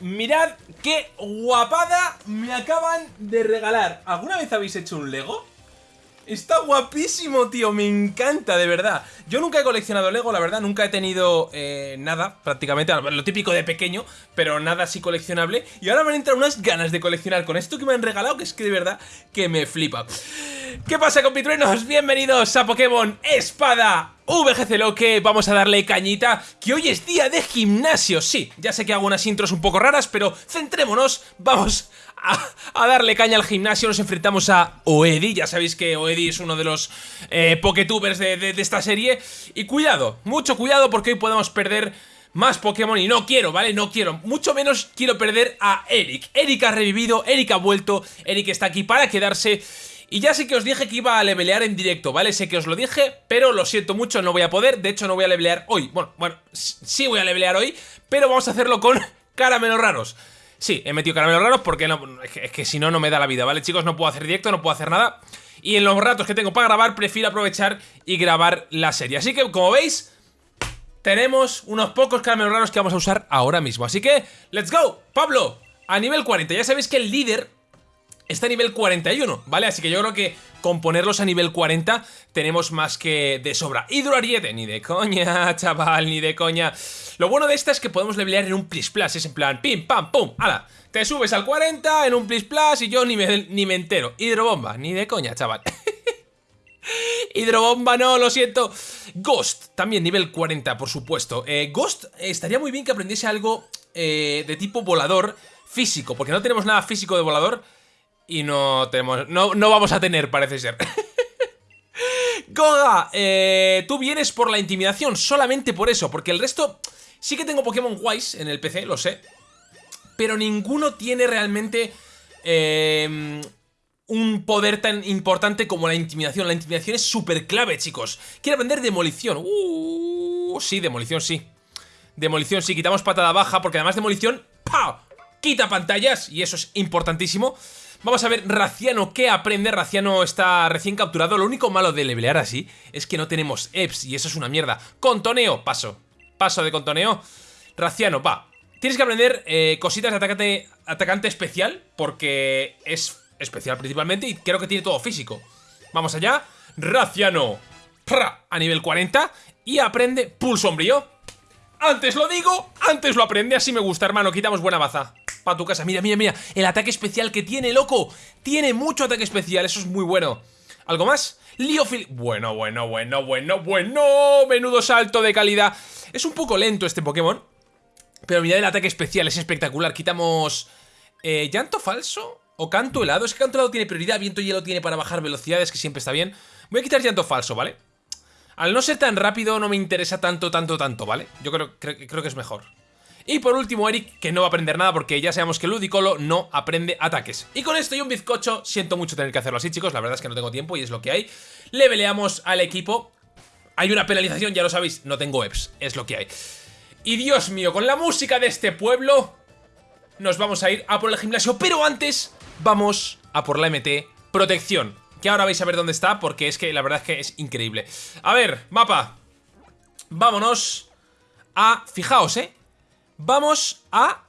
mirad qué guapada me acaban de regalar. ¿Alguna vez habéis hecho un Lego? Está guapísimo, tío, me encanta, de verdad. Yo nunca he coleccionado Lego, la verdad, nunca he tenido eh, nada, prácticamente Lo típico de pequeño, pero nada así coleccionable. Y ahora me han entrado unas ganas de coleccionar con esto que me han regalado Que es que de verdad que me flipa. ¿Qué pasa, compitruenos? Bienvenidos a Pokémon Espada VGC Loque, vamos a darle cañita, que hoy es día de gimnasio, sí, ya sé que hago unas intros un poco raras, pero centrémonos, vamos a, darle caña al gimnasio, nos enfrentamos a Oedi, ya sabéis que Oedi es uno de los eh, Poketubers de, esta serie, y cuidado, mucho cuidado porque hoy podemos perder más Pokémon y no quiero, ¿vale? No quiero, mucho menos quiero perder a Eric. Eric ha revivido, Eric ha vuelto, Eric está aquí para quedarse y ya sé que os dije que iba a levelear en directo, ¿vale? Sé que os lo dije, pero lo siento mucho, no voy a poder. De hecho, no voy a levelear hoy. Bueno, bueno, sí voy a levelear hoy, pero vamos a hacerlo con caramelos raros. Sí, he metido caramelos raros porque no, es que, si no, no me da la vida, ¿vale? Chicos, no puedo hacer directo, no puedo hacer nada. Y en los ratos que tengo para grabar, prefiero aprovechar y grabar la serie. Así que, como veis, tenemos unos pocos caramelos raros que vamos a usar ahora mismo. Así que, ¡let's go! Pablo, a nivel 40, ya sabéis que el líder está a nivel 41, ¿vale? Así que yo creo que con ponerlos a nivel 40 tenemos más que de sobra. Hidroariete, ni de coña, chaval, ni de coña. Lo bueno de esta es que podemos levelear en un plis plus, es en plan, pim, pam, pum, ala. Te subes al 40 en un plis plus y yo ni me, ni me entero. Hidrobomba, ni de coña, chaval. Hidrobomba, no, lo siento. Ghost, también nivel 40, por supuesto. Eh, Ghost, estaría muy bien que aprendiese algo eh, de tipo volador físico, porque no tenemos nada físico de volador y no tenemos... No, no vamos a tener, parece ser. Goga, eh, tú vienes por la intimidación, solamente por eso, porque el resto... Sí que tengo Pokémon Wise en el PC, lo sé. Pero ninguno tiene realmente... Eh, un poder tan importante como la intimidación. La intimidación es súper clave, chicos. Quiero aprender demolición. Uh, sí, demolición, sí. Demolición, sí. Quitamos patada baja porque además demolición... ¡Pau! Quita pantallas y eso es importantísimo. Vamos a ver Raciano qué aprende. Raciano está recién capturado. Lo único malo de levelear así es que no tenemos EPS y eso es una mierda. Contoneo, paso. Paso de contoneo. Raciano, va. Tienes que aprender eh, cositas de atacante, atacante especial porque es especial principalmente y creo que tiene todo físico. Vamos allá. Raciano. a nivel 40 y aprende Pulso Sombrío. Antes lo digo, antes lo aprende, así me gusta, hermano. Quitamos buena baza para tu casa. Mira, mira, mira, el ataque especial que tiene, loco. Tiene mucho ataque especial, eso es muy bueno. ¿Algo más? Liofil... Bueno, bueno, bueno, bueno, bueno. Menudo salto de calidad. Es un poco lento este Pokémon. Pero mirad el ataque especial, es espectacular. Quitamos... Eh, ¿Llanto falso? ¿O canto helado? Es que canto helado tiene prioridad, viento hielo tiene para bajar velocidades, que siempre está bien. Voy a quitar llanto falso, ¿vale? Al no ser tan rápido no me interesa tanto, tanto, tanto, ¿vale? Yo creo, creo que es mejor. Y por último Eric, que no va a aprender nada porque ya sabemos que Ludicolo no aprende ataques. Y con esto y un bizcocho, siento mucho tener que hacerlo así chicos, la verdad es que no tengo tiempo y es lo que hay. Leveleamos al equipo. Hay una penalización, ya lo sabéis, no tengo EPS, es lo que hay. Y Dios mío, con la música de este pueblo nos vamos a ir a por el gimnasio, pero antes vamos a por la MT Protección. Que ahora vais a ver dónde está porque es que la verdad es que es increíble. A ver, mapa. Vámonos a... Fijaos, ¿eh? vamos a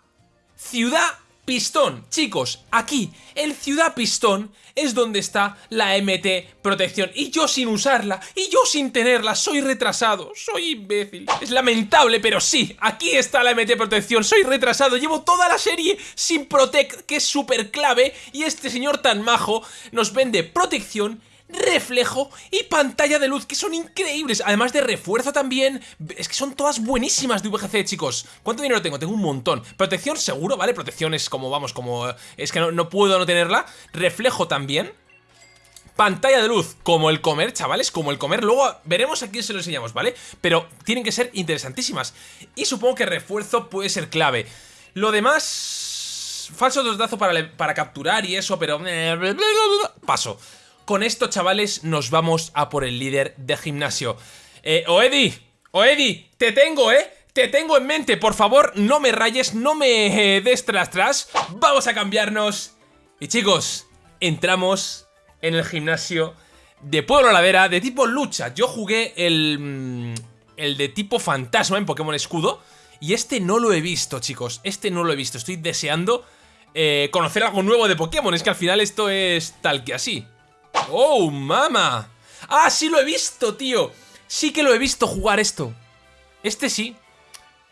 Ciudad Pistón. Chicos, aquí, en Ciudad Pistón, es donde está la MT Protección. Y yo sin usarla, y yo sin tenerla, soy retrasado, soy imbécil. Es lamentable, pero sí, aquí está la MT Protección. Soy retrasado, llevo toda la serie sin Protect, que es súper clave. Y este señor tan majo nos vende protección reflejo y pantalla de luz, que son increíbles. Además de refuerzo también. Es que son todas buenísimas de VGC, chicos. ¿Cuánto dinero tengo? Tengo un montón. Protección seguro, ¿vale? Protección es como, vamos, como... Es que no, puedo no tenerla. Reflejo también. Pantalla de luz, como el comer, chavales, como el comer. Luego veremos a quién se lo enseñamos, ¿vale? Pero tienen que ser interesantísimas. Y supongo que refuerzo puede ser clave. Lo demás... Falso dos para, para capturar y eso, pero... Paso. Con esto, chavales, nos vamos a por el líder de gimnasio. Eh, Oedi, Oedi, te tengo, ¿eh? Te tengo en mente, por favor, no me rayes, no me eh, des tras tras. Vamos a cambiarnos. Y chicos, entramos en el gimnasio de Pueblo Ladera de tipo lucha. Yo jugué el, mm, el de tipo fantasma en Pokémon Escudo Y este no lo he visto, chicos. Este no lo he visto. Estoy deseando eh, conocer algo nuevo de Pokémon. Es que al final esto es tal que así. ¡Oh, mama! ¡Ah, sí lo he visto, tío! Sí que lo he visto jugar esto. Este sí.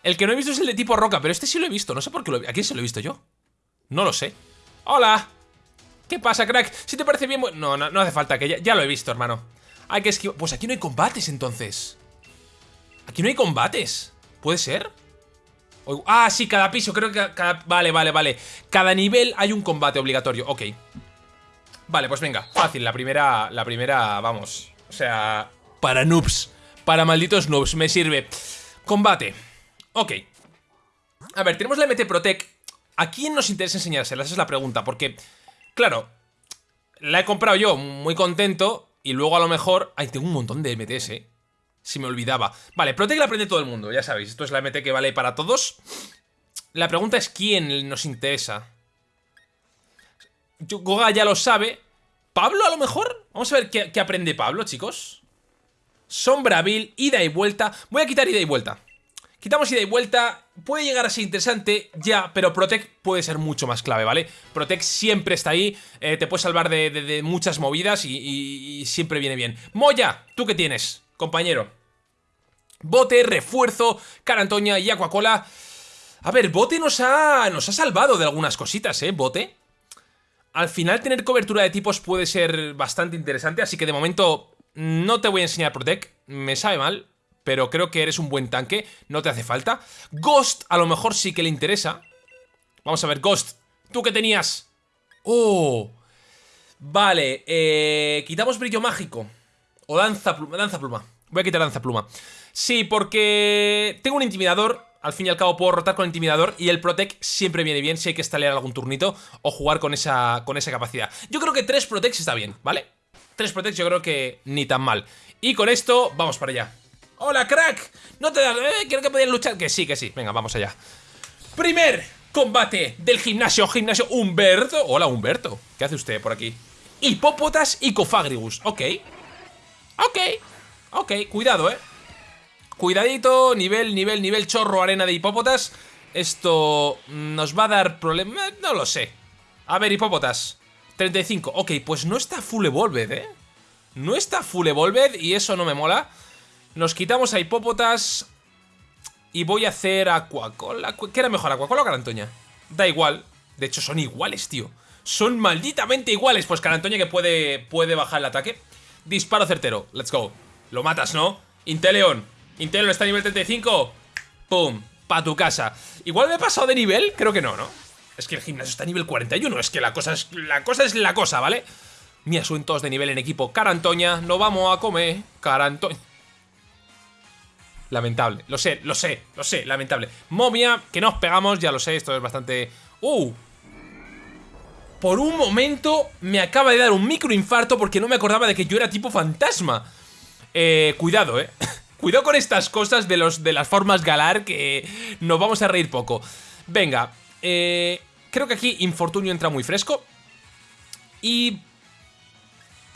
El que no he visto es el de tipo roca, pero este sí lo he visto. No sé por qué lo he ¿A quién se lo he visto yo? No lo sé. ¡Hola! ¿Qué pasa, crack? Si te parece bien... No, no, no hace falta, que ya, ya lo he visto, hermano. Hay que esquivar... Pues aquí no hay combates, entonces. Aquí no hay combates. ¿Puede ser? Ah, sí, cada piso, creo que cada... Vale, vale, vale. Cada nivel hay un combate obligatorio, ok. Vale, pues venga, fácil, la primera, la primera, vamos. O sea, para noobs, para malditos noobs, me sirve. Combate, ok. A ver, tenemos la MT Protect. ¿A quién nos interesa enseñársela? Esa es la pregunta, porque, claro, la he comprado yo muy contento y luego a lo mejor... Ay, tengo un montón de MTs, eh. Si me olvidaba. Vale, Protect la aprende todo el mundo, ya sabéis. Esto es la MT que vale para todos. La pregunta es quién nos interesa. Goga ya lo sabe. ¿Pablo a lo mejor? Vamos a ver qué, aprende Pablo, chicos. Sombrabil, ida y vuelta. Voy a quitar ida y vuelta. Quitamos ida y vuelta. Puede llegar a ser interesante, ya, pero Protect puede ser mucho más clave, ¿vale? Protect siempre está ahí, eh, te puede salvar de, muchas movidas y, siempre viene bien. Moya, ¿tú qué tienes? compañero. Bote, refuerzo, Carantoña y Aquacola. A ver, Bote nos ha, nos ha salvado de algunas cositas, ¿eh? Bote. Al final tener cobertura de tipos puede ser bastante interesante, así que de momento no te voy a enseñar Protect. Me sabe mal, pero creo que eres un buen tanque, no te hace falta. Ghost a lo mejor sí que le interesa. Vamos a ver, Ghost, ¿tú qué tenías? ¡Oh! Vale, eh, quitamos brillo mágico. O danza pluma, danza pluma. Voy a quitar danza pluma. Sí, porque tengo un intimidador. Al fin y al cabo puedo rotar con intimidador y el Protect siempre viene bien si hay que estalear algún turnito o jugar con esa, con esa capacidad. Yo creo que tres Protects está bien, ¿vale? Tres Protects yo creo que ni tan mal. Y con esto, vamos para allá. ¡Hola, crack! ¿No te das...? Eh, creo que podías luchar. Que sí, que sí. Venga, vamos allá. Primer combate del gimnasio, gimnasio Humberto. Hola, Humberto. ¿Qué hace usted por aquí? Hipópotas y Cofagrigus. Ok. Ok, ok, cuidado, eh Cuidadito, nivel, nivel, nivel chorro, arena de hipópotas. Esto nos va a dar problemas, eh, no lo sé. A ver, hipópotas. 35, ok, pues no está full evolved, eh No está full evolved y eso no me mola. Nos quitamos a hipópotas Y voy a hacer Aquacola ¿Qué era mejor, Aquacola o Carantoña? Da igual, de hecho son iguales, tío. Son malditamente iguales. Pues Carantoña que puede, puede bajar el ataque. Disparo certero, let's go. Lo matas, ¿no? Inteleon Inteleon está a nivel 35 Pum, pa' tu casa Igual me he pasado de nivel, creo que no, ¿no? Es que el gimnasio está a nivel 41 Es que la cosa es la cosa, es la cosa ¿vale? Mi asuntos de nivel en equipo Carantoña, no vamos a comer Carantoña Lamentable, lo sé, lo sé, lo sé, lamentable Momia, que nos pegamos, ya lo sé, esto es bastante... ¡Uh! Por un momento me acaba de dar un microinfarto porque no me acordaba de que yo era tipo fantasma. Eh, cuidado, eh. Cuidado con estas cosas de, los, de las formas galar que nos vamos a reír poco. Venga, eh, creo que aquí Infortunio entra muy fresco. Y...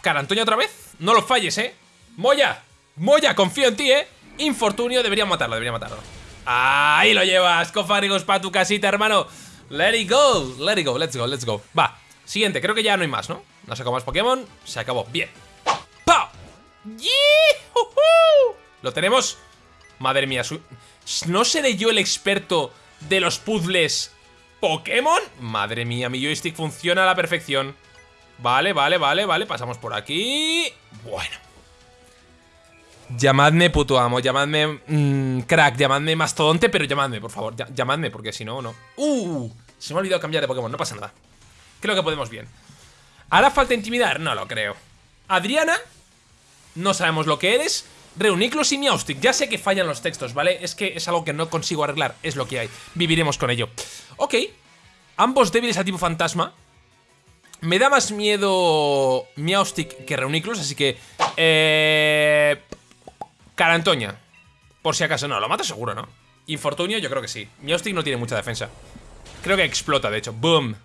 Carantoña otra vez. No lo falles, ¿eh? Moya, Moya, confío en ti, ¿eh? Infortunio, debería matarlo, debería matarlo. Ahí lo llevas, cofárigos para tu casita, hermano. Let it go, let it go, let's go, let's go Va, siguiente, creo que ya no hay más, ¿no? No sé cómo más Pokémon, se acabó, bien ¡Pau! ¿Lo tenemos? Madre mía, ¿no seré yo el experto de los puzzles Pokémon? Madre mía, mi joystick funciona a la perfección Vale, vale, vale, vale, pasamos por aquí Bueno Llamadme puto amo, llamadme mmm, crack, llamadme mastodonte, pero llamadme, por favor, llamadme, porque si no, no. ¡Uh! Se me ha olvidado cambiar de Pokémon, no pasa nada. Creo que podemos bien. ¿Hará falta intimidar? No lo creo. Adriana, no sabemos lo que eres. Reuniclos y Miaustic. Ya sé que fallan los textos, ¿vale? Es que es algo que no consigo arreglar, es lo que hay. Viviremos con ello. Ok. Ambos débiles a tipo fantasma. Me da más miedo Miaustic que Reuniclos, así que... Eh... Carantoña. Por si acaso, no, lo mata seguro, ¿no? Infortunio, yo creo que sí. Miostic no tiene mucha defensa. Creo que explota, de hecho. ¡Boom!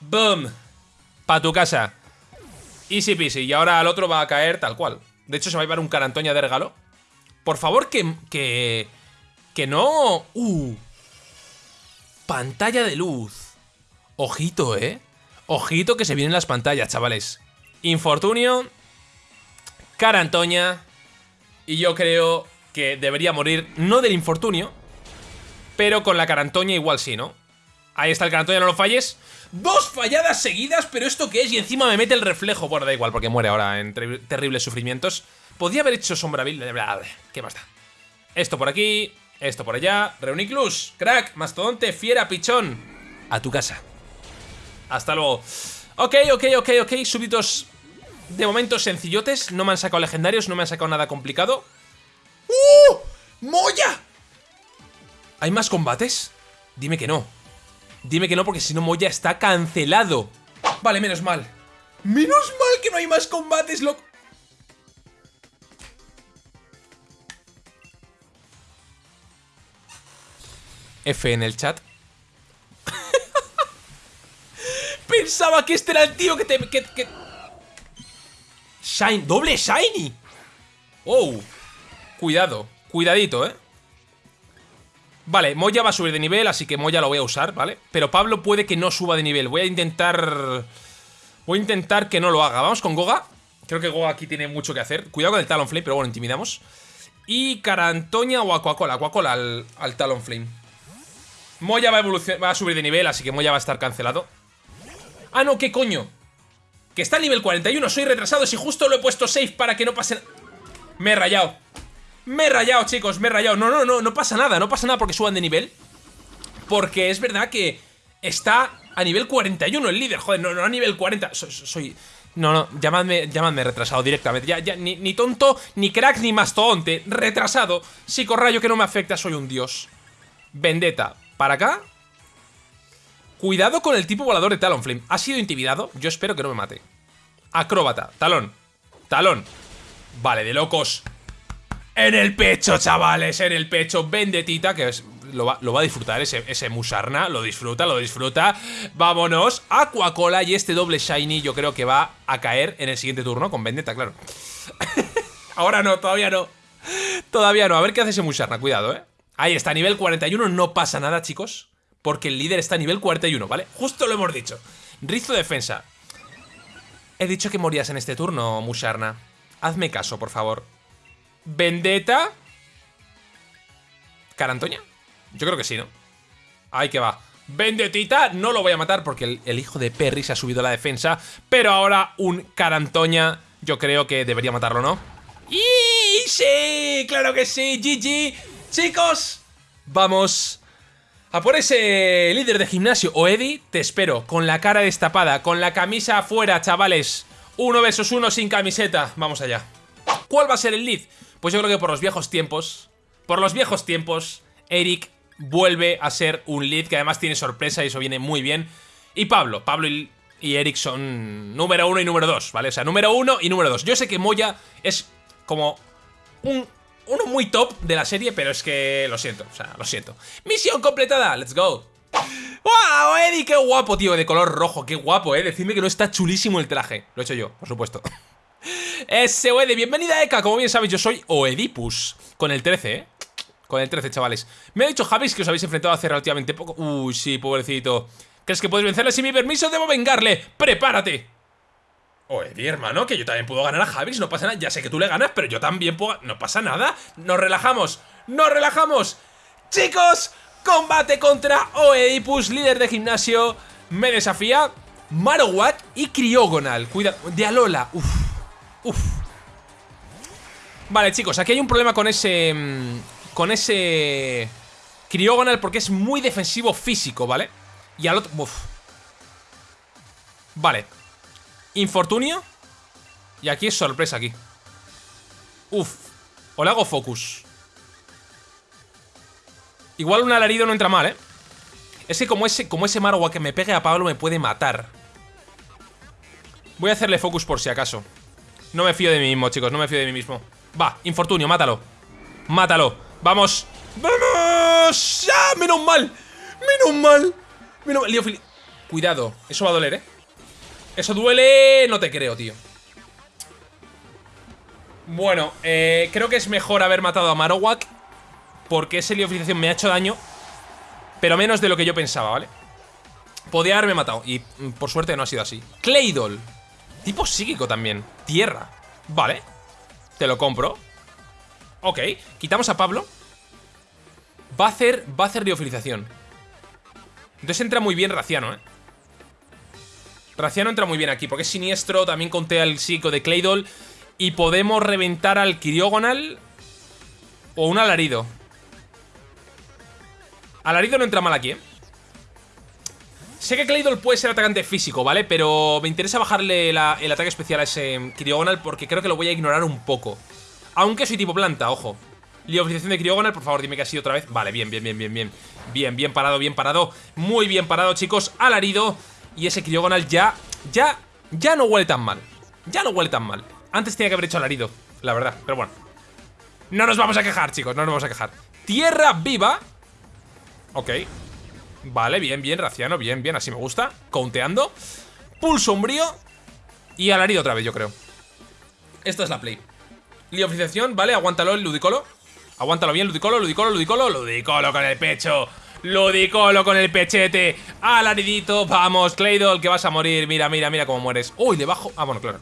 ¡Boom! Pa' tu casa. Easy peasy. Y ahora al otro va a caer tal cual. De hecho, se va a llevar un Carantoña de regalo. Por favor, que... que Que no... Uh. Pantalla de luz. Ojito, ¿eh? Ojito que se vienen las pantallas, chavales. Infortunio. Cara Antoña. Y yo creo que debería morir, no del infortunio, pero con la carantoña igual sí, ¿no? Ahí está el carantoña, no lo falles. Dos falladas seguidas, pero ¿esto qué es? Y encima me mete el reflejo. Bueno, da igual, porque muere ahora en terribles sufrimientos. Podría haber hecho sombra ¿Qué más da? Esto por aquí, esto por allá. Reuniclus, crack, mastodonte, fiera, pichón. A tu casa. Hasta luego. Ok, ok, ok, ok. Súbitos de momento sencillotes. No me han sacado legendarios, no me han sacado nada complicado. ¡Uh! ¡Moya! ¿Hay más combates? Dime que no. Dime que no, porque si no, Moya está cancelado. Vale, menos mal. Menos mal que no hay más combates, loco. F en el chat. Pensaba que este era el tío que te... Que, Shine... ¡Doble Shiny! ¡Oh! Cuidado, cuidadito, ¿eh? Vale, Moya va a subir de nivel, así que Moya lo voy a usar, ¿vale? Pero Pablo puede que no suba de nivel. Voy a intentar... Voy a intentar que no lo haga. Vamos con Goga. Creo que Goga aquí tiene mucho que hacer. Cuidado con el Talonflame, pero bueno, intimidamos. Y Carantoña o Aquacola. Aquacola al, al Talonflame. Moya va a, va a subir de nivel, así que Moya va a estar cancelado. Ah, no, ¿qué coño? Que está a nivel 41, soy retrasado Si justo lo he puesto safe para que no pase... Me he rayado Me he rayado, chicos, me he rayado No, no, no, no pasa nada, no pasa nada porque suban de nivel Porque es verdad que Está a nivel 41 el líder Joder, no, no a nivel 40 Soy... no, no, llamadme, llamadme retrasado directamente Ya, ya, ni, ni tonto, ni crack, ni mastodonte Retrasado, psicorrayo que no me afecta Soy un dios Vendetta, para acá Cuidado con el tipo volador de Talonflame. ¿Ha sido intimidado? Yo espero que no me mate. Acróbata. Talón. Talón. Vale, de locos. En el pecho, chavales. En el pecho. Vendetita, que lo, va, a disfrutar ese, ese Musarna. Lo disfruta, lo disfruta. Vámonos. Aquacola y este doble Shiny yo creo que va a caer en el siguiente turno con Vendetta, claro. Ahora no, todavía no. Todavía no. A ver qué hace ese Musarna. Cuidado, ¿eh? Ahí está, nivel 41. No pasa nada, chicos porque el líder está a nivel 41, ¿vale? Justo lo hemos dicho. Rizo defensa. He dicho que morías en este turno, Musharna. Hazme caso, por favor. Vendetta. ¿Carantoña? Yo creo que sí, ¿no? Ahí que va. Vendetita, no lo voy a matar porque el, hijo de Perry se ha subido a la defensa. Pero ahora un Carantoña, yo creo que debería matarlo, ¿no? ¡Y sí! ¡Claro que sí! ¡GG! Chicos, vamos a por ese líder de gimnasio o Eddie, te espero, con la cara destapada, con la camisa afuera, chavales. Uno versus uno sin camiseta. Vamos allá. ¿Cuál va a ser el lead? Pues yo creo que por los viejos tiempos, por los viejos tiempos, Eric vuelve a ser un lead que además tiene sorpresa y eso viene muy bien. Y Pablo, Pablo y, Eric son número uno y número dos, ¿vale? O sea, número uno y número dos. Yo sé que Moya es como un uno muy top de la serie, pero es que lo siento, o sea, lo siento. Misión completada, let's go. ¡Wow, Eddie! ¡Qué guapo, tío! De color rojo, qué guapo, ¿eh? Decidme que no está chulísimo el traje. Lo he hecho yo, por supuesto. Ese Oedi, bienvenida Eka. Como bien sabéis, yo soy Oedipus. Con el 13, ¿eh? Con el 13, chavales. Me ha dicho Javis que os habéis enfrentado hace relativamente poco. Uy, sí, pobrecito. ¿Crees que puedes vencerle sin mi permiso? Debo vengarle. ¡Prepárate! Oye, mi hermano, que yo también puedo ganar a Javis, no pasa nada. Ya sé que tú le ganas, pero yo también puedo... No pasa nada. Nos relajamos. ¡Nos relajamos! Chicos, combate contra Oedipus, líder de gimnasio. Me desafía Marowak y Criogonal. Cuidado. De Alola. Uf. Uf. Vale, chicos, aquí hay un problema con ese... Mm, con ese... Criogonal porque es muy defensivo físico, ¿vale? Y al otro... Uf. Vale, Infortunio. Y aquí es sorpresa aquí. Uf. O le hago focus. Igual un alarido no entra mal, ¿eh? Es que como ese, como ese Marowak que me pegue a Pablo me puede matar. Voy a hacerle focus por si acaso. No me fío de mí mismo, chicos. No me fío de mí mismo. Va, infortunio, mátalo. Mátalo. Vamos. ¡Vamos! ¡Ya! ¡Menos mal! ¡Menos mal! Menos mal. Cuidado. Eso va a doler, ¿eh? Eso duele... No te creo, tío. Bueno, eh, creo que es mejor haber matado a Marowak Porque ese liofilización me ha hecho daño, pero menos de lo que yo pensaba, ¿vale? Podía haberme matado, y mm, por suerte no ha sido así. Claydol. Tipo psíquico también. Tierra. Vale. Te lo compro. Ok. Quitamos a Pablo. Va a hacer, va a hacer liofilización. Entonces entra muy bien Raciano, ¿eh? Raciano entra muy bien aquí, porque es siniestro, también conté al psico de Claydol. Y podemos reventar al Kiriogonal o un alarido. Alarido no entra mal aquí, ¿eh? Sé que Claydol puede ser atacante físico, ¿vale? Pero me interesa bajarle el ataque especial a ese Kiriogonal porque creo que lo voy a ignorar un poco. Aunque soy tipo planta, ojo. Liofilización de Kiriogonal, por favor, dime que ha sido otra vez. Vale, bien, bien, bien, bien, bien. Bien, bien parado, bien parado. Muy bien parado, chicos. Alarido. Y ese Kiriogonal ya, ya, ya no huele tan mal. Ya no huele tan mal. Antes tenía que haber hecho alarido, la verdad. Pero bueno. No nos vamos a quejar, chicos. No nos vamos a quejar. Tierra viva. Ok. Vale, bien, bien, Raciano, bien, bien, así me gusta. Counteando. Pulso sombrío Y alarido otra vez, yo creo. Esta es la play. Liofilización, vale, aguántalo el Ludicolo. Aguántalo bien, Ludicolo, Ludicolo, Ludicolo Ludicolo con el pecho. Ludicolo con el pechete. Alaridito, vamos, Claydol, que vas a morir. Mira, mira, mira cómo mueres. Uy, debajo, ah, bueno, claro.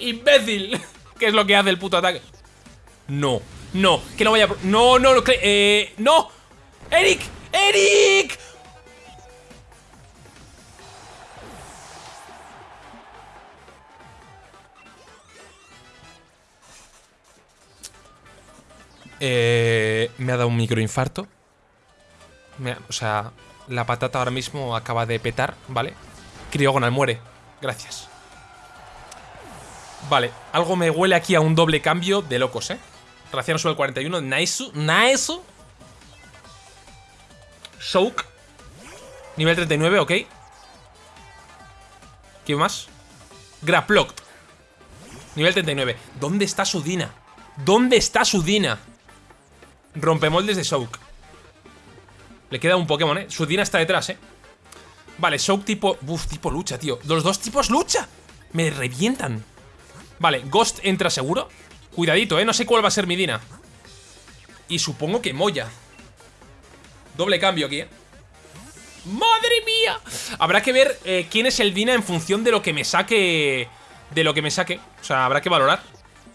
Imbécil. ¿Qué es lo que hace el puto ataque? No, no, que no vaya... No, no, no, eh, no. ¡Eric! ¡Eric! Eh, me ha dado un microinfarto. Me o sea, la patata ahora mismo acaba de petar, ¿vale? Criogonal muere. Gracias. Vale, algo me huele aquí a un doble cambio de locos, ¿eh? Raciano sube el 41. Nice, nice. Soak. Nivel 39, ok. ¿Qué más? Graplocked. Nivel 39. ¿Dónde está su Dina? ¿Dónde está su Dina? Rompemoldes de Soak. Le queda un Pokémon, ¿eh? Su Dina está detrás, ¿eh? Vale, Soak tipo... Uf, tipo lucha, tío. Los dos tipos lucha. Me revientan. Vale, Ghost entra seguro. Cuidadito, ¿eh? No sé cuál va a ser mi Dina. Y supongo que Moya. Doble cambio aquí, ¿eh? ¡Madre mía! Habrá que ver eh, quién es el Dina en función de lo que me saque... De lo que me saque. O sea, habrá que valorar.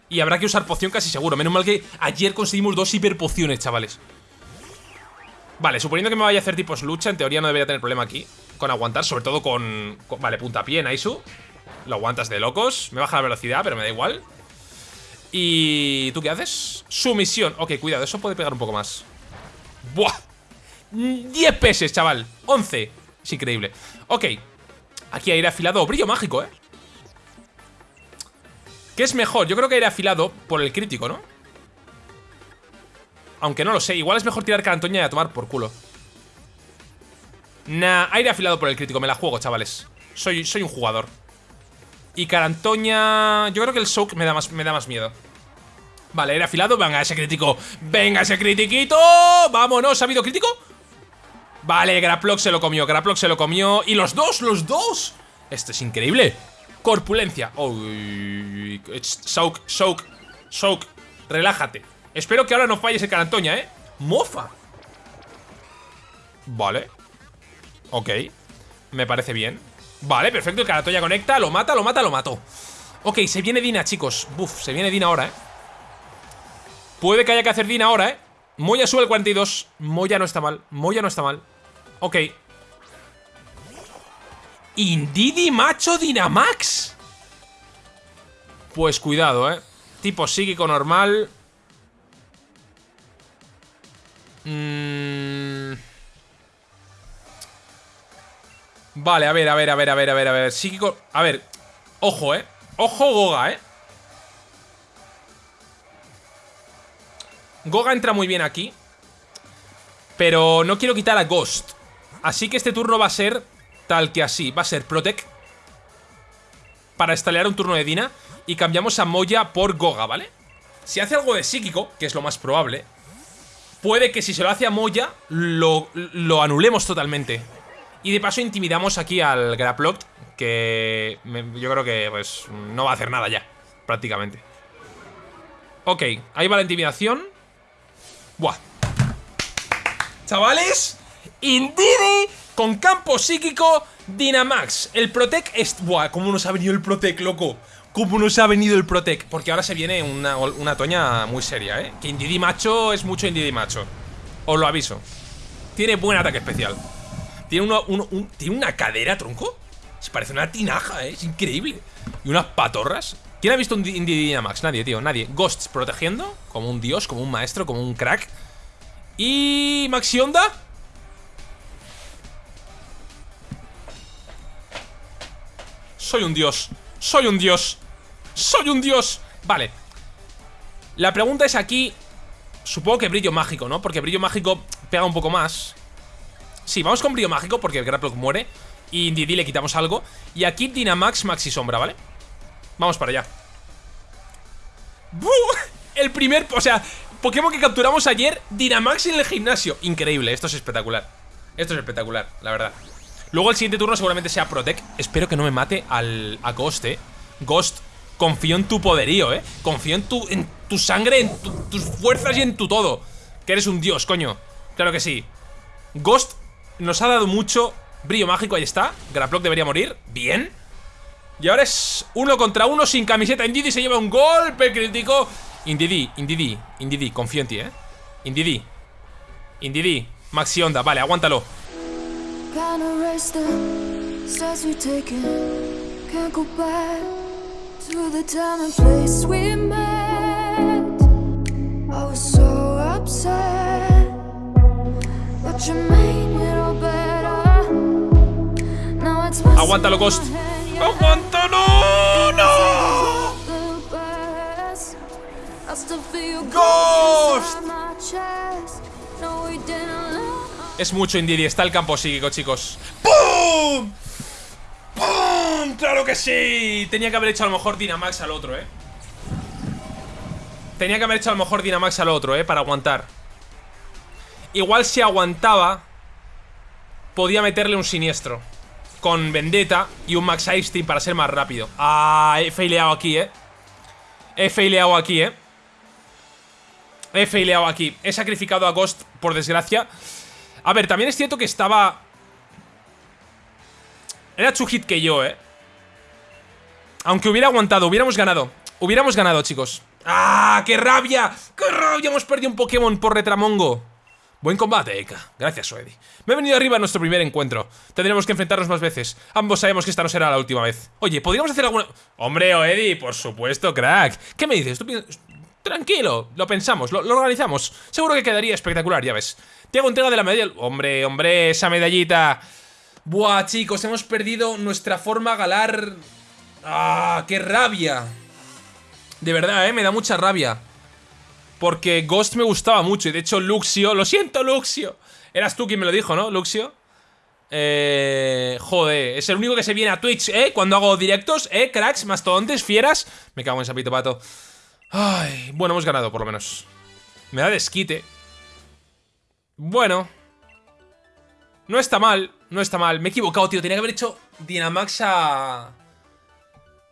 Y habrá que usar poción casi seguro. Menos mal que ayer conseguimos dos hiperpociones, chavales. Vale, suponiendo que me vaya a hacer tipos lucha, en teoría no debería tener problema aquí. Con aguantar, sobre todo con... vale, puntapié, Naisu. Lo aguantas de locos. Me baja la velocidad, pero me da igual. ¿Y tú qué haces? Sumisión. Ok, cuidado, eso puede pegar un poco más. ¡Buah! 10 pesos, chaval. 11 Es increíble. Ok. Aquí aire afilado. Brillo mágico, ¿eh? ¿Qué es mejor? Yo creo que aire afilado por el crítico, ¿no? Aunque no lo sé. Igual es mejor tirar carantoña y a tomar por culo. Nah, aire afilado por el crítico. Me la juego, chavales. Soy, soy un jugador. Y carantoña... Yo creo que el soak me da más, me da más miedo. Vale, aire afilado. Venga, ese crítico. Venga, ese critiquito. Vámonos, ¿ha habido crítico? Vale, Graplock se lo comió, Graplock se lo comió. Y los dos, los dos. Esto es increíble. Corpulencia. Uy, Soak, soak, soak. Relájate. Espero que ahora no falles el Carantoña, ¿eh? Mofa. Vale. Ok. Me parece bien. Vale, perfecto, el Carantoña conecta. Lo mata, lo mata, lo mató. Ok, se viene Dina, chicos. Buf, se viene Dina ahora, ¿eh? Puede que haya que hacer Dina ahora, ¿eh? Moya sube el 42 Moya no está mal. Moya no está mal Ok. Indidi Macho Dynamax. Pues cuidado, ¿eh? Tipo psíquico normal. Mm. Vale, a ver, a ver, a ver, a ver, a ver, a ver. Psíquico... A ver. Ojo, ¿eh? Ojo Goga, ¿eh? Goga entra muy bien aquí. Pero no quiero quitar a Ghost. Así que este turno va a ser tal que así. Va a ser Protect para estalear un turno de Dina y cambiamos a Moya por Goga, ¿vale? Si hace algo de psíquico, que es lo más probable, puede que si se lo hace a Moya, lo, lo anulemos totalmente. Y de paso intimidamos aquí al Graplock, que yo creo que pues no va a hacer nada ya, prácticamente. Ok, ahí va la intimidación. Buah. Chavales, Indidi con campo psíquico Dynamax. El Protec es... Buah, cómo nos ha venido el Protec, loco. Cómo nos ha venido el Protec. Porque ahora se viene una, una toña muy seria, ¿eh? Que Indidi macho es mucho Indidi macho. Os lo aviso. Tiene buen ataque especial. Tiene, uno, ¿tiene una cadera, tronco. Se parece una tinaja, ¿eh? Es increíble. Y unas patorras. ¿Quién ha visto un Indidi Dynamax? Nadie, tío, nadie. Ghosts protegiendo, como un dios, como un maestro, como un crack. Y... Maxi Onda Soy un dios. Soy un dios. Soy un dios. Vale. La pregunta es aquí... Supongo que brillo mágico, ¿no? Porque brillo mágico pega un poco más. Sí, vamos con brillo mágico porque el Graplock muere. Y Didi le quitamos algo. Y aquí Dynamax, Maxi Sombra, ¿vale? Vamos para allá. El primer... O sea, Pokémon que capturamos ayer, Dynamax en el gimnasio. Increíble, esto es espectacular. Esto es espectacular, la verdad. Luego el siguiente turno seguramente sea Protect. Espero que no me mate al, a Ghost, eh. Ghost, confío en tu poderío, eh. Confío en tu, en tu sangre, en tus fuerzas y en tu todo. Que eres un dios, coño. Claro que sí. Ghost nos ha dado mucho brillo mágico, ahí está. Graplock debería morir. Bien. Y ahora es uno contra uno sin camiseta. Indidi se lleva un golpe crítico. Indidi, Indidi, Indidi, confío en ti, eh. Indidi. Indidi. Maxi Onda, vale, aguántalo. Can't erase the steps we've taken. Can't go back to the time and place we met. I was so upset, but you made it all better. Now it's Aguántalo, Ghost. ¡Aguántalo! ¡No! ¡Ghost! Es mucho Indiri, está el campo psíquico, chicos. ¡Pum! ¡Pum! ¡Claro que sí! Tenía que haber hecho a lo mejor Dynamax al otro, eh Tenía que haber hecho a lo mejor Dynamax al otro, eh Para aguantar. Igual si aguantaba Podía meterle un siniestro. Con Vendetta y un Max Ice para ser más rápido. Ah, he faileado aquí, eh He faileado aquí, eh He faileado aquí. He sacrificado a Ghost, por desgracia a ver, también es cierto que estaba... Era hit que yo, ¿eh? Aunque hubiera aguantado, hubiéramos ganado Hubiéramos ganado, chicos ¡Ah, qué rabia! ¡Qué rabia! Hemos perdido un Pokémon por Retramongo Buen combate, Eka. Gracias, Soedi. Me he venido arriba a nuestro primer encuentro. Tendremos que enfrentarnos más veces. Ambos sabemos que esta no será la última vez. Oye, ¿podríamos hacer alguna...? Hombre, Oedi, por supuesto, crack. ¿Qué me dices? ¿Tú Tranquilo, lo pensamos, lo, organizamos. Seguro que quedaría espectacular, ya ves. Te hago entrega de la medalla. Hombre, hombre, esa medallita. Buah, chicos, hemos perdido nuestra forma galar. ¡Ah, qué rabia! De verdad, eh, me da mucha rabia. Porque Ghost me gustaba mucho y de hecho Luxio... ¡Lo siento, Luxio! Eras tú quien me lo dijo, ¿no, Luxio? Eh... Joder, es el único que se viene a Twitch, ¿eh? Cuando hago directos, ¿eh? Cracks, mastodontes, fieras... Me cago en sapito pato. Ay, bueno, hemos ganado por lo menos. Me da desquite. Bueno. No está mal, no está mal. Me he equivocado, tío. Tenía que haber hecho Dynamax a...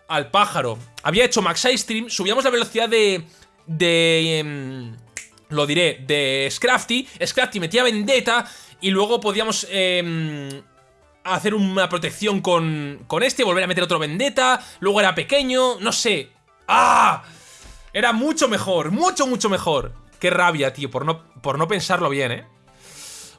Al pájaro. Había hecho Max Stream. Subíamos la velocidad de... De... Em, lo diré, de Scrafty. Scrafty metía Vendetta. Y luego podíamos... Eh, hacer una protección con, con este, volver a meter otro Vendetta, luego era pequeño, no sé. ¡Ah! Era mucho mejor, mucho, mucho mejor. Qué rabia, tío, por no, por no pensarlo bien, ¿eh?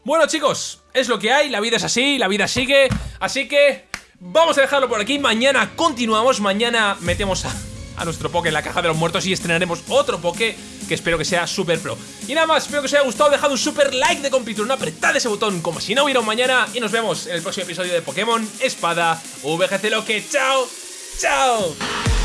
Bueno, chicos, es lo que hay, la vida es así, la vida sigue, así que vamos a dejarlo por aquí. Mañana continuamos, mañana metemos a, nuestro Poké en la caja de los muertos y estrenaremos otro Poké que espero que sea super pro. Y nada más, espero que os haya gustado, dejad un super like de compitron, apretad ese botón como si no hubiera un mañana y nos vemos en el próximo episodio de Pokémon Espada VGC Loque. ¡Chao! ¡Chao!